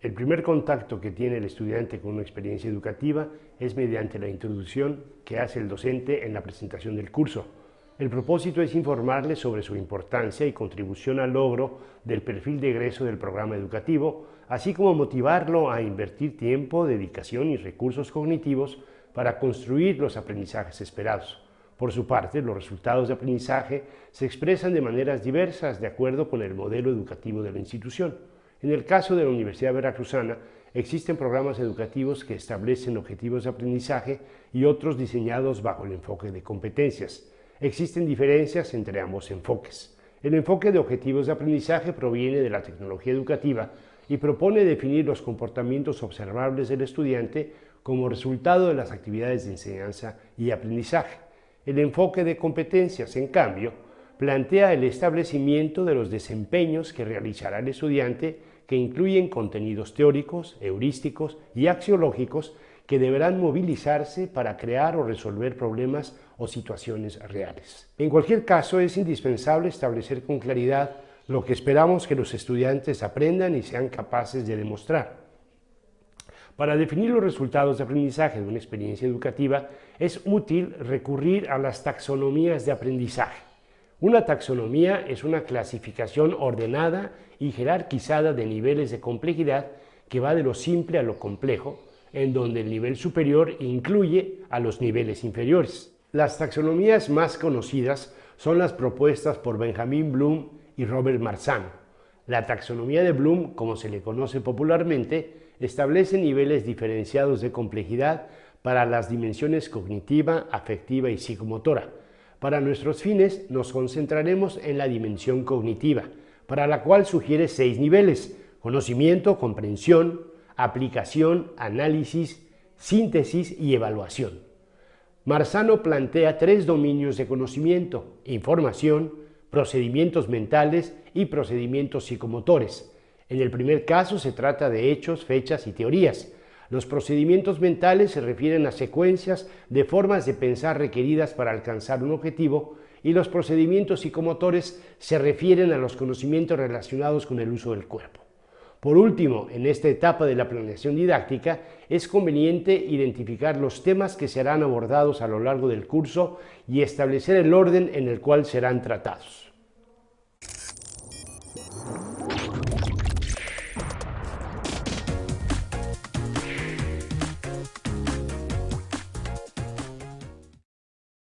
El primer contacto que tiene el estudiante con una experiencia educativa es mediante la introducción que hace el docente en la presentación del curso. El propósito es informarle sobre su importancia y contribución al logro del perfil de egreso del programa educativo, así como motivarlo a invertir tiempo, dedicación y recursos cognitivos para construir los aprendizajes esperados. Por su parte, los resultados de aprendizaje se expresan de maneras diversas de acuerdo con el modelo educativo de la institución. En el caso de la Universidad Veracruzana, existen programas educativos que establecen objetivos de aprendizaje y otros diseñados bajo el enfoque de competencias. Existen diferencias entre ambos enfoques. El enfoque de objetivos de aprendizaje proviene de la tecnología educativa y propone definir los comportamientos observables del estudiante como resultado de las actividades de enseñanza y aprendizaje. El enfoque de competencias, en cambio, plantea el establecimiento de los desempeños que realizará el estudiante que incluyen contenidos teóricos, heurísticos y axiológicos que deberán movilizarse para crear o resolver problemas o situaciones reales. En cualquier caso, es indispensable establecer con claridad lo que esperamos que los estudiantes aprendan y sean capaces de demostrar. Para definir los resultados de aprendizaje de una experiencia educativa, es útil recurrir a las taxonomías de aprendizaje. Una taxonomía es una clasificación ordenada y jerarquizada de niveles de complejidad que va de lo simple a lo complejo, en donde el nivel superior incluye a los niveles inferiores. Las taxonomías más conocidas son las propuestas por Benjamin Bloom y Robert Marzano. La taxonomía de Bloom, como se le conoce popularmente, establece niveles diferenciados de complejidad para las dimensiones cognitiva, afectiva y psicomotora, para nuestros fines nos concentraremos en la dimensión cognitiva, para la cual sugiere seis niveles, conocimiento, comprensión, aplicación, análisis, síntesis y evaluación. Marzano plantea tres dominios de conocimiento, información, procedimientos mentales y procedimientos psicomotores. En el primer caso se trata de hechos, fechas y teorías, los procedimientos mentales se refieren a secuencias de formas de pensar requeridas para alcanzar un objetivo y los procedimientos psicomotores se refieren a los conocimientos relacionados con el uso del cuerpo. Por último, en esta etapa de la planeación didáctica, es conveniente identificar los temas que serán abordados a lo largo del curso y establecer el orden en el cual serán tratados.